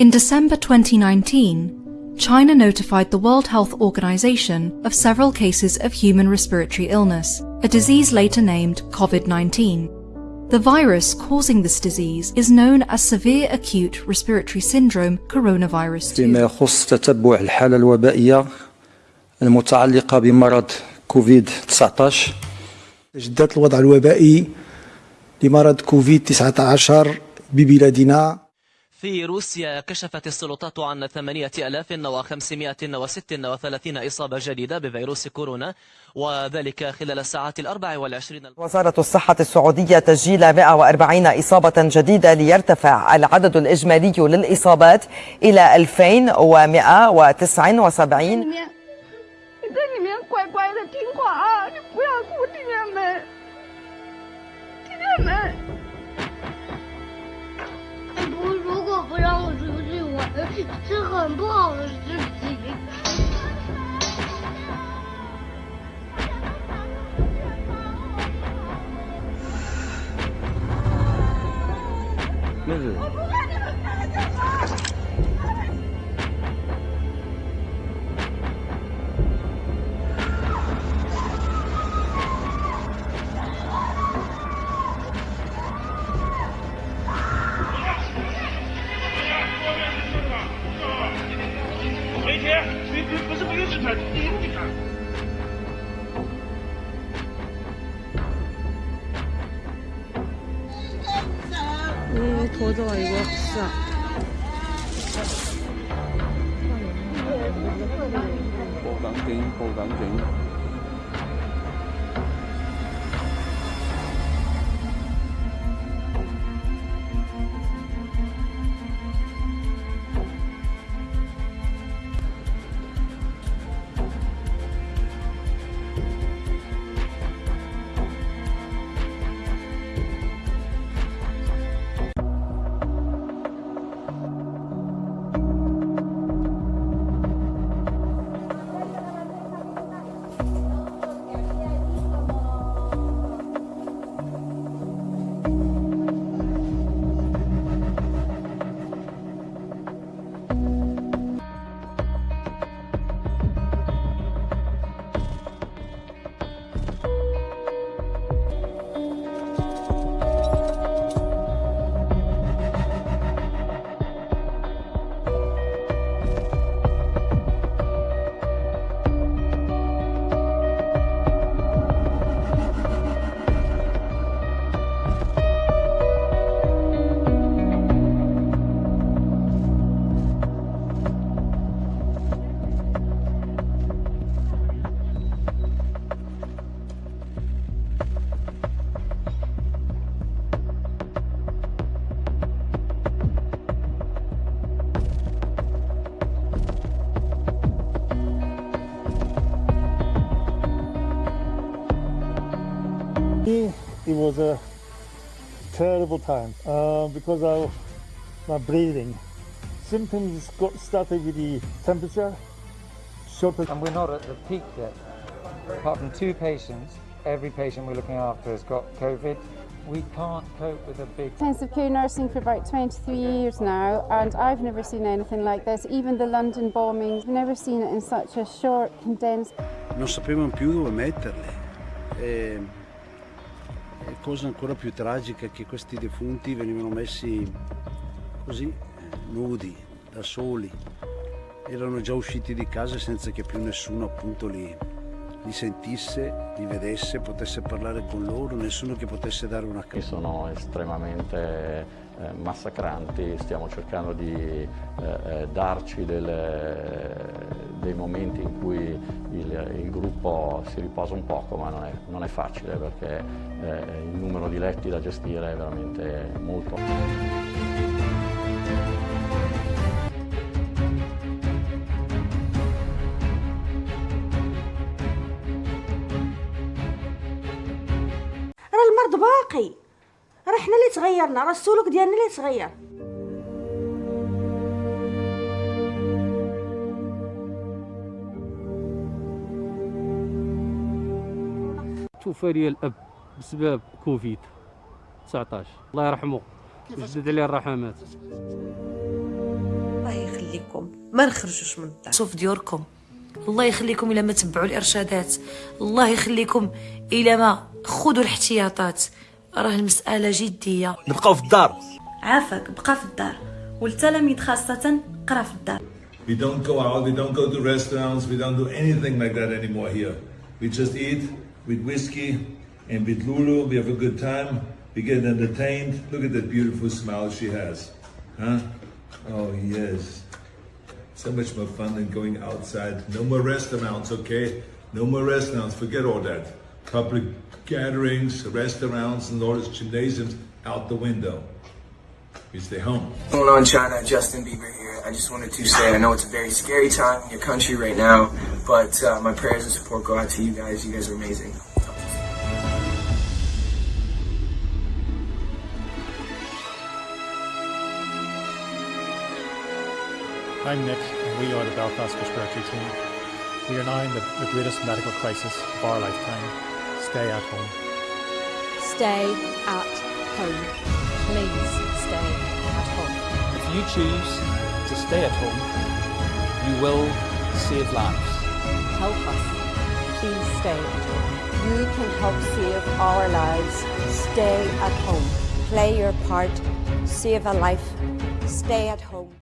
In December 2019, China notified the World Health Organization of several cases of human respiratory illness, a disease later named COVID-19. The virus causing this disease is known as severe acute respiratory syndrome coronavirus 2. فيما يخص تتبع الحالة الوبائية المتعلقة بمرض كوفيد 19 تجديدات الوضع الوبائي لمرض كوفيد 19 ببلادنا في روسيا كشفت السلطات عن 8536 إصابة جديدة بفيروس كورونا وذلك خلال الساعات الأربع والعشرين وزارة الصحة السعودية تسجيل 140 إصابة جديدة ليرتفع العدد الإجمالي للإصابات إلى 2179不让我出去玩，是很不好的事情。拖走了一个，是啊。不敢停不敢停警。It was a terrible time uh, because of my breathing. Symptoms got started with the temperature, shortness. And we're not at the peak yet. Apart from two patients, every patient we're looking after has got COVID. We can't cope with a big Intensive care nursing for about 23 years now and I've never seen anything like this. Even the London bombings, I've never seen it in such a short, condensed non sapevano più dove metterle. E, e cosa ancora più tragica è che questi defunti venivano messi così, eh, nudi, da soli. Erano già usciti di casa senza che più nessuno appunto li, li sentisse, li vedesse, potesse parlare con loro, nessuno che potesse dare una Che sono estremamente eh, massacranti, stiamo cercando di eh, eh, darci delle- dei momenti in cui il, il gruppo si riposa un poco, ma non è, non è facile perché eh, il numero di letti da gestire è veramente molto. راه المرض باقي راه حنا اللي تغيرنا راه السلوك ديالنا اللي تغير توفى لي الأب بسبب كوفيد 19 الله يرحمه. ويجدد عليه الرحمات. ديوركم ما نخرجوش من الدار. شوف ديوركم. الله يخليكم إلى ما تبعوا الإرشادات. الله يخليكم إلى ما خذوا الاحتياطات. راه المسألة جدية. نبقاو في الدار. عافاك. بقى في الدار. والتلاميذ خاصة قرا في الدار. We don't go out, we don't go to restaurants, we don't do anything like that anymore here. We just eat with whiskey and with Lulu, we have a good time, we get entertained. Look at that beautiful smile she has. Huh? Oh, yes. So much more fun than going outside. No more restaurants, okay? No more restaurants, forget all that. Public gatherings, restaurants, and all those gymnasiums out the window. We stay home. Going on, China? Justin Bieber. I just wanted to say I know it's a very scary time in your country right now, but uh, my prayers and support go out to you guys. You guys are amazing. I'm Nick, and we are the Belfast Respiratory Team. We are now in the, the greatest medical crisis of our lifetime. Stay at home. Stay at home. Please stay at home. If you choose to stay at home, you will save lives. Help us. Please stay at home. You can help save our lives. Stay at home. Play your part. Save a life. Stay at home.